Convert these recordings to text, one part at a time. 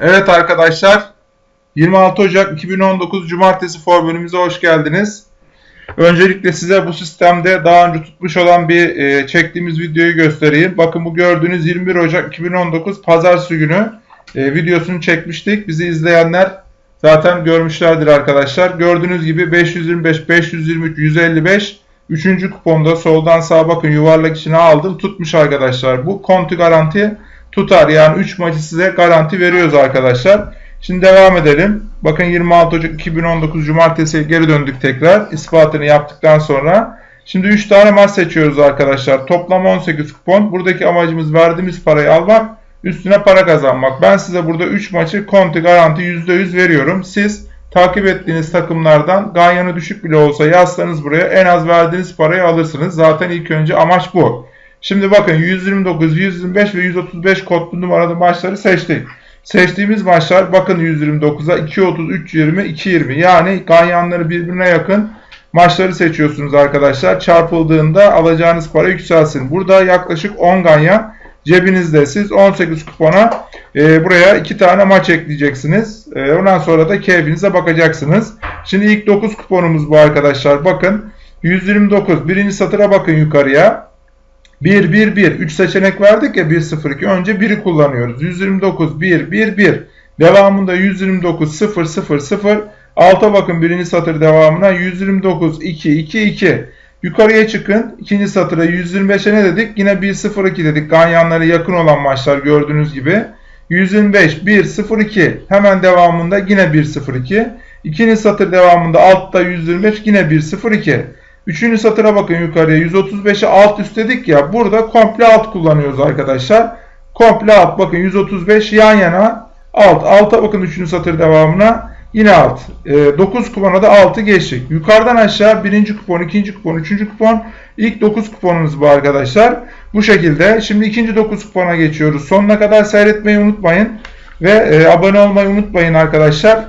Evet arkadaşlar 26 Ocak 2019 Cumartesi formülümüze hoş geldiniz. Öncelikle size bu sistemde daha önce tutmuş olan bir e, çektiğimiz videoyu göstereyim. Bakın bu gördüğünüz 21 Ocak 2019 Pazartesi günü e, videosunu çekmiştik. Bizi izleyenler zaten görmüşlerdir arkadaşlar. Gördüğünüz gibi 525, 523, 155 Üçüncü kuponda soldan sağa bakın yuvarlak içine aldım. Tutmuş arkadaşlar. Bu konti garanti tutar. Yani 3 maçı size garanti veriyoruz arkadaşlar. Şimdi devam edelim. Bakın 26 Ocak 2019 Cumartesi geri döndük tekrar. İspatını yaptıktan sonra. Şimdi 3 tane maç seçiyoruz arkadaşlar. Toplam 18 kupon. Buradaki amacımız verdiğimiz parayı almak. Üstüne para kazanmak. Ben size burada 3 maçı konti garanti %100 veriyorum. Siz takip ettiğiniz takımlardan ganyanı düşük bile olsa yazsanız buraya en az verdiğiniz parayı alırsınız. Zaten ilk önce amaç bu. Şimdi bakın 129, 125 ve 135 kodlu numaralı maçları seçtik. Seçtiğimiz maçlar bakın 129'a 230, 320, 220 yani ganyanları birbirine yakın maçları seçiyorsunuz arkadaşlar. Çarpıldığında alacağınız para yükselsin. Burada yaklaşık 10 ganyan cebinizde. Siz 18 kupona e, buraya 2 tane maç ekleyeceksiniz. E, ondan sonra da keyfinize bakacaksınız. Şimdi ilk 9 kuponumuz bu arkadaşlar. Bakın 129. Birinci satıra bakın yukarıya. 1, 1, 1. 3 seçenek verdik ya 1, 0, 2. Önce 1'i kullanıyoruz. 129, 1, 1, 1. Devamında 129, 0, 0, 0. Alta bakın birinci satır devamına 129, 2, 2, 2. Yukarıya çıkın. ikinci satıra 125'e ne dedik? Yine 1-0-2 dedik. Ganyanlara yakın olan maçlar gördüğünüz gibi. 125, 1-0-2. Hemen devamında yine 1-0-2. İkinci satır devamında altta 125 yine 1-0-2. Üçüncü satıra bakın yukarıya 135'e alt üst dedik ya. Burada komple alt kullanıyoruz arkadaşlar. Komple alt bakın 135 yan yana alt. Alta bakın üçüncü satır devamına. Yine alt. E, 9 kupona da 6 geçtik. Yukarıdan aşağı birinci kupon, ikinci kupon, üçüncü kupon. İlk 9 kuponumuz bu arkadaşlar. Bu şekilde. Şimdi ikinci 9 kupona geçiyoruz. Sonuna kadar seyretmeyi unutmayın. Ve e, abone olmayı unutmayın arkadaşlar.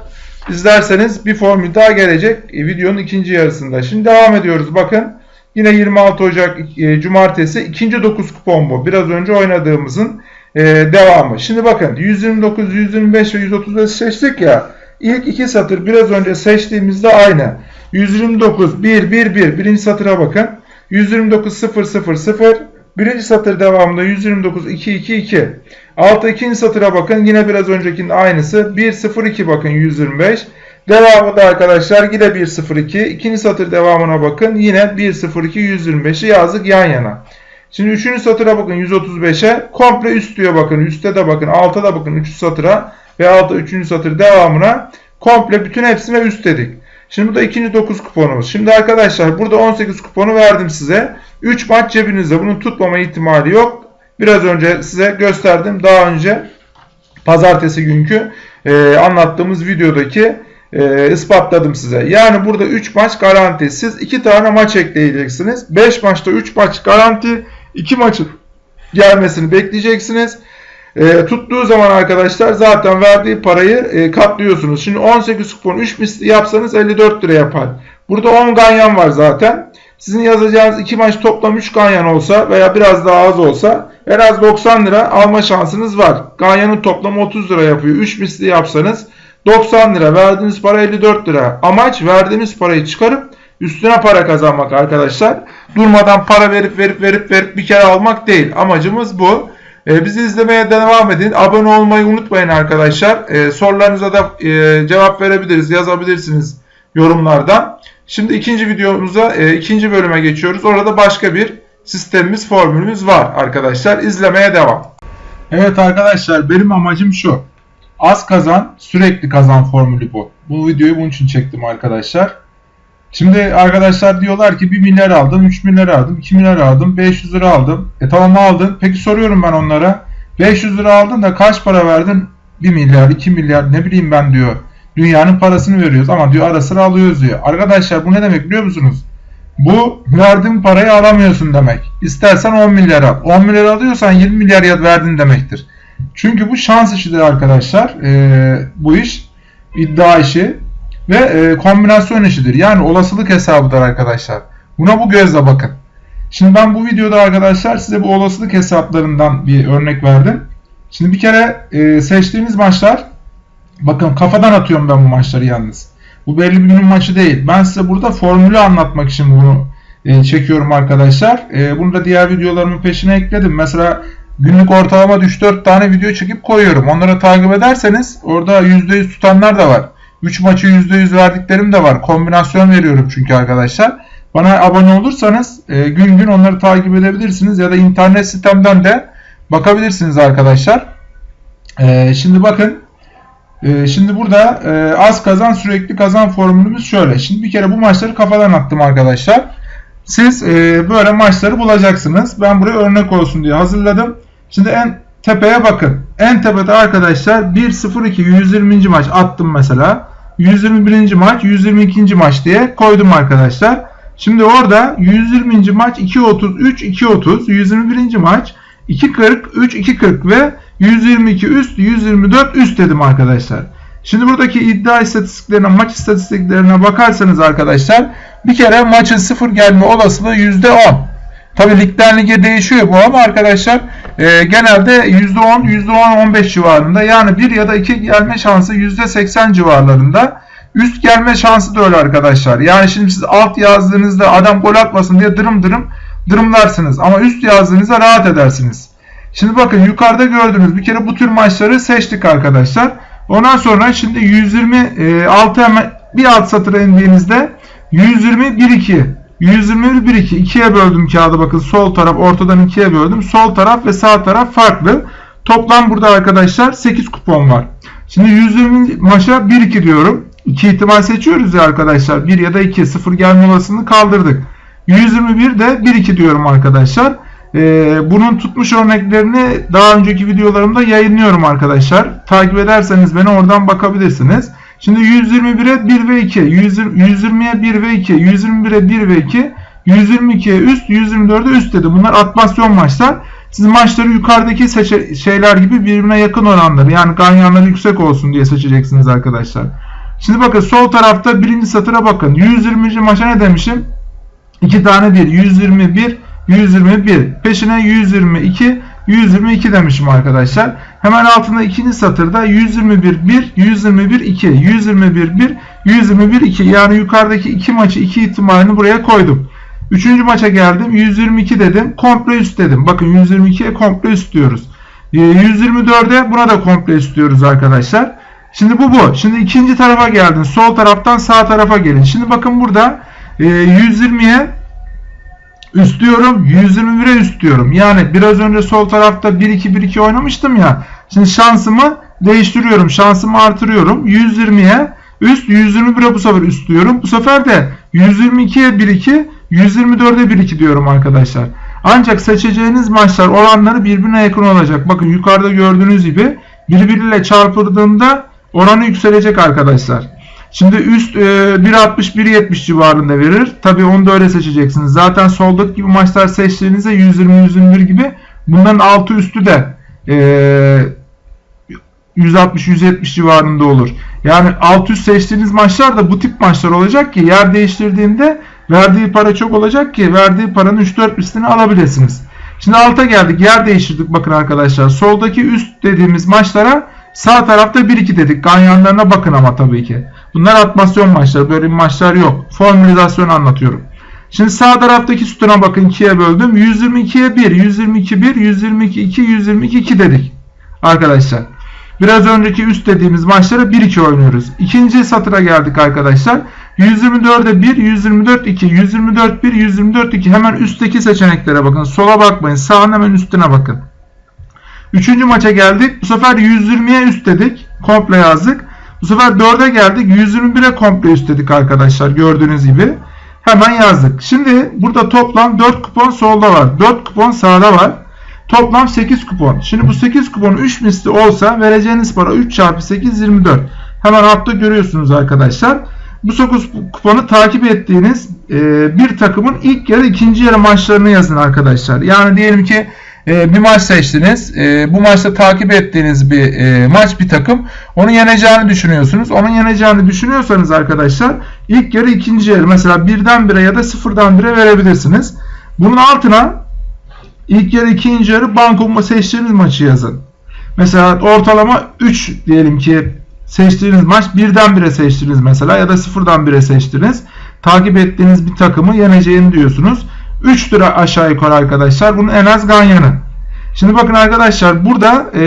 İzlerseniz bir formül daha gelecek e, videonun ikinci yarısında. Şimdi devam ediyoruz. Bakın yine 26 Ocak e, Cumartesi ikinci 9 kupon bu. Biraz önce oynadığımızın e, devamı. Şimdi bakın 129, 125 ve 135 seçtik ya. İlk iki satır biraz önce seçtiğimizde aynı. 129 1 1 1 birinci satıra bakın. 129 0 0 0 birinci satır devamında 129 2 2 2. Altta ikinci satıra bakın. Yine biraz öncekinin aynısı. 1 0 2 bakın 125. Devamında arkadaşlar yine 1 0 2. İkinci satır devamına bakın. Yine 1 0 2 125'i yazdık yan yana. Şimdi üçüncü satıra bakın 135'e. Komple üst diyor bakın. Üste de bakın. Alta da bakın. Üçüncü satıra ve altta 3. satır devamına komple bütün hepsine üst dedik. Şimdi bu da ikinci 9 kuponumuz. Şimdi arkadaşlar burada 18 kuponu verdim size. 3 maç cebinizde. Bunun tutmama ihtimali yok. Biraz önce size gösterdim. Daha önce pazartesi günkü e, anlattığımız videodaki e, ispatladım size. Yani burada 3 maç garanti. Siz 2 tane maç ekleyeceksiniz. 5 maçta 3 maç garanti. 2 maçın gelmesini bekleyeceksiniz. E, tuttuğu zaman arkadaşlar zaten verdiği parayı e, katlıyorsunuz. Şimdi 18 kupon 3 misli yapsanız 54 lira yapar. Burada 10 ganyan var zaten. Sizin yazacağınız 2 maç toplam 3 ganyan olsa veya biraz daha az olsa en az 90 lira alma şansınız var. Ganyanın toplamı 30 lira yapıyor. 3 misli yapsanız 90 lira. Verdiğiniz para 54 lira. Amaç verdiğiniz parayı çıkarıp üstüne para kazanmak arkadaşlar. Durmadan para verip verip verip verip bir kere almak değil. Amacımız bu. E, bizi izlemeye devam edin. Abone olmayı unutmayın arkadaşlar. E, sorularınıza da e, cevap verebiliriz. Yazabilirsiniz yorumlardan. Şimdi ikinci videomuza, e, ikinci bölüme geçiyoruz. Orada başka bir sistemimiz, formülümüz var arkadaşlar. İzlemeye devam. Evet arkadaşlar benim amacım şu. Az kazan, sürekli kazan formülü bu. Bu videoyu bunun için çektim arkadaşlar. Şimdi arkadaşlar diyorlar ki 1 milyar aldım, 3 milyar aldım, 2 milyar aldım, 500 lira aldım. E tamam aldın. Peki soruyorum ben onlara. 500 lira aldın da kaç para verdin? 1 milyar, 2 milyar ne bileyim ben diyor. Dünyanın parasını veriyoruz ama diyor ara sıra alıyoruz diyor. Arkadaşlar bu ne demek biliyor musunuz? Bu verdiğin parayı alamıyorsun demek. İstersen 10 milyar al. 10 milyar alıyorsan 20 milyar verdin demektir. Çünkü bu şans işidir arkadaşlar. Ee, bu iş iddia işi ve e, kombinasyon işidir. Yani olasılık hesabıdır arkadaşlar. Buna bu gözle bakın. Şimdi ben bu videoda arkadaşlar size bu olasılık hesaplarından bir örnek verdim. Şimdi bir kere e, seçtiğimiz maçlar Bakın kafadan atıyorum ben bu maçları yalnız. Bu belli bir günün maçı değil. Ben size burada formülü anlatmak için bunu e, çekiyorum arkadaşlar. E, bunu da diğer videolarımın peşine ekledim. Mesela günlük ortalama 3-4 tane video çekip koyuyorum. Onları takip ederseniz orada %100 tutanlar da var. 3 maçı %100 verdiklerim de var. Kombinasyon veriyorum çünkü arkadaşlar. Bana abone olursanız e, gün gün onları takip edebilirsiniz ya da internet sitemden de bakabilirsiniz arkadaşlar. E, şimdi bakın e, şimdi burada e, az kazan sürekli kazan formülümüz şöyle. Şimdi bir kere bu maçları kafadan attım arkadaşlar. Siz e, böyle maçları bulacaksınız. Ben buraya örnek olsun diye hazırladım. Şimdi en tepeye bakın. En tepede arkadaşlar 1-0-2 120. maç attım mesela. 121. maç 122. maç diye koydum arkadaşlar. Şimdi orada 120. maç 2.33 2.30 121. maç 2.40 3 2.40 ve 122 üst 124 üst dedim arkadaşlar. Şimdi buradaki iddia istatistiklerine, maç istatistiklerine bakarsanız arkadaşlar bir kere maçın sıfır gelme olasılığı %10. Tabi ligden lige değişiyor bu ama arkadaşlar e, genelde %10, %10-15 civarında yani 1 ya da 2 gelme şansı %80 civarlarında. Üst gelme şansı da öyle arkadaşlar. Yani şimdi siz alt yazdığınızda adam gol atmasın diye dırım dırım dırımlarsınız. Ama üst yazdığınızda rahat edersiniz. Şimdi bakın yukarıda gördüğünüz bir kere bu tür maçları seçtik arkadaşlar. Ondan sonra şimdi 126 hemen bir alt satıra indiğinizde 120 1 2 121 1 2 ikiye böldüm kağıdı bakın sol taraf ortadan ikiye böldüm. Sol taraf ve sağ taraf farklı. Toplam burada arkadaşlar 8 kupon var. Şimdi 120 maça 1 2 diyorum. 2 ihtimal seçiyoruz ya arkadaşlar. 1 ya da 2 0 gelme olasılığını kaldırdık. 121 de 1 2 diyorum arkadaşlar. Ee, bunun tutmuş örneklerini daha önceki videolarımda yayınlıyorum arkadaşlar. Takip ederseniz beni oradan bakabilirsiniz. Şimdi 121'e 1 ve 2, 120'ye 1 ve 2, 121'e 1 ve 2, 122'ye üst, 124'e üst dedi. Bunlar atmasyon maçlar. Siz maçları yukarıdaki şeyler gibi birbirine yakın oranları yani ganyanları yüksek olsun diye seçeceksiniz arkadaşlar. Şimdi bakın sol tarafta birinci satıra bakın. 120. maça ne demişim? 2 tane 1. 121, 121. Peşine 122, 122 demişim arkadaşlar. Hemen altında ikinci satırda 121 1, 121 2, 121 1, 121 2. Yani yukarıdaki iki maçı iki ihtimalini buraya koydum. Üçüncü maça geldim. 122 dedim. Komple üst dedim. Bakın 122'ye komple üst diyoruz. 124'e ee, buna da komple üst diyoruz arkadaşlar. Şimdi bu bu. Şimdi ikinci tarafa geldin. Sol taraftan sağ tarafa gelin. Şimdi bakın burada 120'ye üst diyorum. 121'e üst diyorum. Yani biraz önce sol tarafta 1-2-1-2 oynamıştım ya. Şimdi şansımı değiştiriyorum. Şansımı artırıyorum. 120'ye üst 121'e bu sefer üst diyorum. Bu sefer de 122'ye 1-2 124'e 1-2 diyorum arkadaşlar. Ancak seçeceğiniz maçlar oranları birbirine yakın olacak. Bakın yukarıda gördüğünüz gibi birbiriyle çarpıldığında oranı yükselecek arkadaşlar. Şimdi üst e, 1.60-1.70 civarında verir. Tabi onu da öyle seçeceksiniz. Zaten soldaki gibi maçlar seçtiğinizde 120-121 gibi bunların altı üstü de e, 160-170 civarında olur. Yani alt üst seçtiğiniz maçlar da bu tip maçlar olacak ki yer değiştirdiğinde verdiği para çok olacak ki verdiği paranın 3-4 üstünü alabilirsiniz. Şimdi alta geldik. Yer değiştirdik bakın arkadaşlar. Soldaki üst dediğimiz maçlara sağ tarafta 1-2 dedik. Ganyanlarına bakın ama tabii ki. Bunlar atmasyon maçları. Böyle maçlar yok. Formülizasyon anlatıyorum. Şimdi sağ taraftaki sütuna bakın 2'ye böldüm. 122'ye 1, 122 1, 122 2, 122 2 dedik. Arkadaşlar. Biraz önceki üst dediğimiz maçlara 1-2 oynuyoruz. İkinci satıra geldik arkadaşlar. 124'e 1, 124 2, 124 1, 124 2. Hemen üstteki seçeneklere bakın. Sola bakmayın. Sağın hemen üstüne bakın. Üçüncü maça geldik. Bu sefer 120'ye üst dedik. Komple yazdık. Bu sefer 4'e geldik. 121'e komple üst dedik arkadaşlar. Gördüğünüz gibi. Hemen yazdık. Şimdi burada toplam 4 kupon solda var. 4 kupon sağda var. Toplam 8 kupon. Şimdi bu 8 kupon 3 misli olsa vereceğiniz para 3 çarpı 8 24. Hemen altta görüyorsunuz arkadaşlar. Bu 9 kuponu takip ettiğiniz bir takımın ilk yarı ikinci yarı maçlarını yazın arkadaşlar. Yani diyelim ki e, bir maç seçtiniz. E, bu maçta takip ettiğiniz bir e, maç bir takım. Onu yeneceğini düşünüyorsunuz. Onun yeneceğini düşünüyorsanız arkadaşlar ilk yarı ikinci yarı mesela birden bire ya da sıfırdan bire verebilirsiniz. Bunun altına ilk yarı ikinci yarı banko seçtiğiniz maçı yazın. Mesela ortalama 3 diyelim ki seçtiğiniz maç birden bire seçtiniz mesela ya da sıfırdan bire seçtiniz. Takip ettiğiniz bir takımı yeneceğini diyorsunuz. 3 lira aşağı yukarı arkadaşlar. Bunun en az ganyanı. Şimdi bakın arkadaşlar burada e,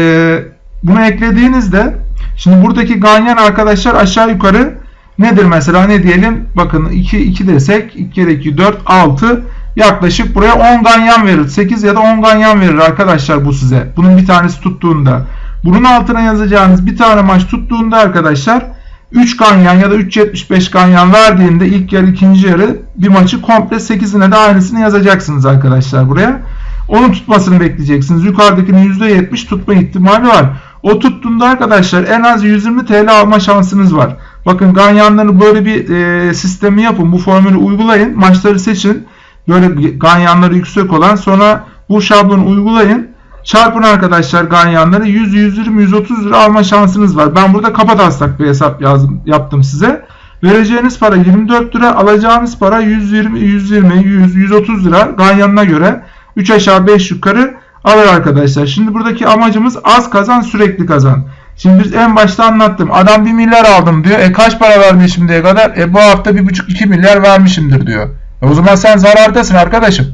bunu eklediğinizde şimdi buradaki ganyan arkadaşlar aşağı yukarı nedir mesela ne diyelim bakın 2 2 desek 2 kere 2 4 6 yaklaşık buraya 10 ganyan verir. 8 ya da 10 ganyan verir arkadaşlar bu size. Bunun bir tanesi tuttuğunda. Bunun altına yazacağınız bir tane maç tuttuğunda arkadaşlar 3 ganyan ya da 3.75 ganyan verdiğinde ilk yarı ikinci yarı bir maçı komple 8'ine de aynısını yazacaksınız arkadaşlar buraya. Onun tutmasını bekleyeceksiniz. Yukarıdakinin %70 tutma ihtimali var. O tuttuğunda arkadaşlar en az 120 TL alma şansınız var. Bakın ganyanları böyle bir e, sistemi yapın. Bu formülü uygulayın. Maçları seçin. Böyle ganyanları yüksek olan sonra bu şablonu uygulayın. Çarpın arkadaşlar ganyanları 100, 120, 130 lira alma şansınız var. Ben burada kafa taslak bir hesap yazdım, yaptım size. Vereceğiniz para 24 lira, alacağınız para 120, 120, 100, 130 lira ganyanına göre 3 aşağı 5 yukarı alır arkadaşlar. Şimdi buradaki amacımız az kazan sürekli kazan. Şimdi biz en başta anlattım. Adam 1 milyar aldım diyor. E kaç para vermiş şimdiye kadar? E bu hafta 1,5-2 milyar vermişimdir diyor. E o zaman sen zarardasın arkadaşım.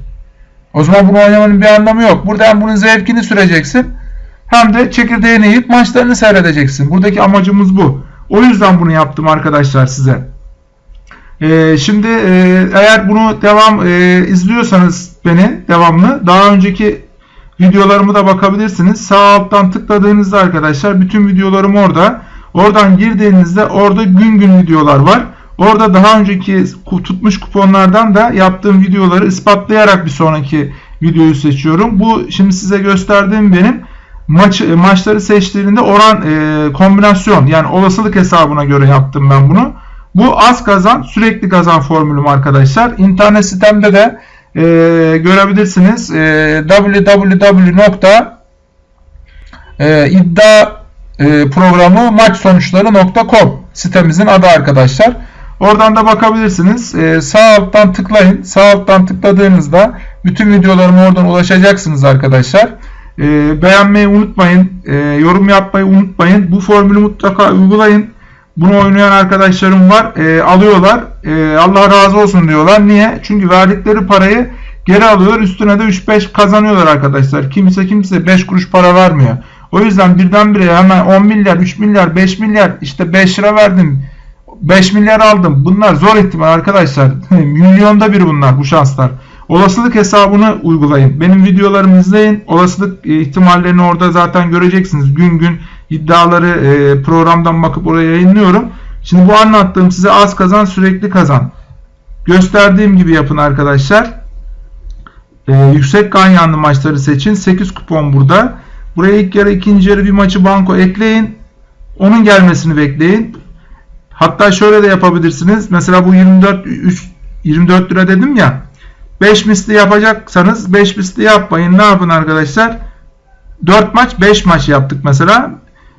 O zaman bunu oynamanın bir anlamı yok. Burada hem bunun zevkini süreceksin hem de çekirdeğini yiyip maçlarını seyredeceksin. Buradaki amacımız bu. O yüzden bunu yaptım arkadaşlar size. Ee, şimdi e, eğer bunu devam e, izliyorsanız beni devamlı daha önceki videolarımı da bakabilirsiniz. Sağ alttan tıkladığınızda arkadaşlar bütün videolarım orada. Oradan girdiğinizde orada gün gün videolar var. Orada daha önceki tutmuş kuponlardan da yaptığım videoları ispatlayarak bir sonraki videoyu seçiyorum. Bu şimdi size gösterdiğim benim maç maçları seçtiğinde oran e, kombinasyon yani olasılık hesabına göre yaptım ben bunu. Bu az kazan sürekli kazan formülüm arkadaşlar. İnternet sitemde de e, görebilirsiniz. E, www.iddia e, sitemizin adı arkadaşlar. Oradan da bakabilirsiniz. Ee, sağ alttan tıklayın. Sağ alttan tıkladığınızda bütün videolarıma oradan ulaşacaksınız arkadaşlar. Ee, beğenmeyi unutmayın. Ee, yorum yapmayı unutmayın. Bu formülü mutlaka uygulayın. Bunu oynayan arkadaşlarım var. Ee, alıyorlar. Ee, Allah razı olsun diyorlar. Niye? Çünkü verdikleri parayı geri alıyorlar. Üstüne de 3-5 kazanıyorlar arkadaşlar. Kimse kimse 5 kuruş para vermiyor. O yüzden birdenbire hemen 10 milyar, 3 milyar, 5 milyar işte 5 lira verdim 5 milyar aldım. Bunlar zor ihtimal arkadaşlar. Milyonda bir bunlar bu şanslar. Olasılık hesabını uygulayın. Benim videolarımı izleyin. Olasılık e, ihtimallerini orada zaten göreceksiniz. Gün gün iddiaları e, programdan bakıp oraya yayınlıyorum. Şimdi bu anlattığım size az kazan sürekli kazan. Gösterdiğim gibi yapın arkadaşlar. Ee, yüksek ganyanlı maçları seçin. 8 kupon burada. Buraya ilk yarı ikinci yarı bir maçı banko ekleyin. Onun gelmesini bekleyin. Hatta şöyle de yapabilirsiniz. Mesela bu 24 3, 24 lira dedim ya. 5 misli yapacaksanız 5 misli yapmayın. Ne yapın arkadaşlar? 4 maç 5 maç yaptık mesela.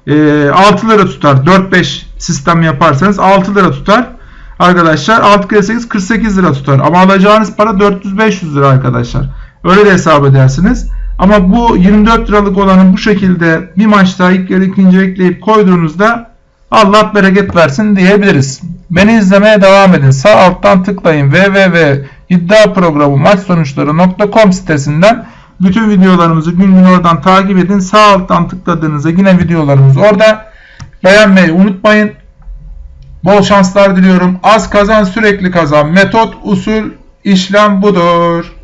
E, 6 lira tutar. 4-5 sistem yaparsanız 6 lira tutar. Arkadaşlar 6 kere 8 48 lira tutar. Ama alacağınız para 400-500 lira arkadaşlar. Öyle de hesap edersiniz. Ama bu 24 liralık olanı bu şekilde bir maçta ilk yarı ikinci ekleyip koyduğunuzda Allah bereket versin diyebiliriz. Beni izlemeye devam edin. Sağ alttan tıklayın www.iddiaprogramı maç sonuçları.com sitesinden bütün videolarımızı gün gün oradan takip edin. Sağ alttan tıkladığınızda yine videolarımız orada. Beğenmeyi unutmayın. Bol şanslar diliyorum. Az kazan sürekli kazan. Metot, usul, işlem budur.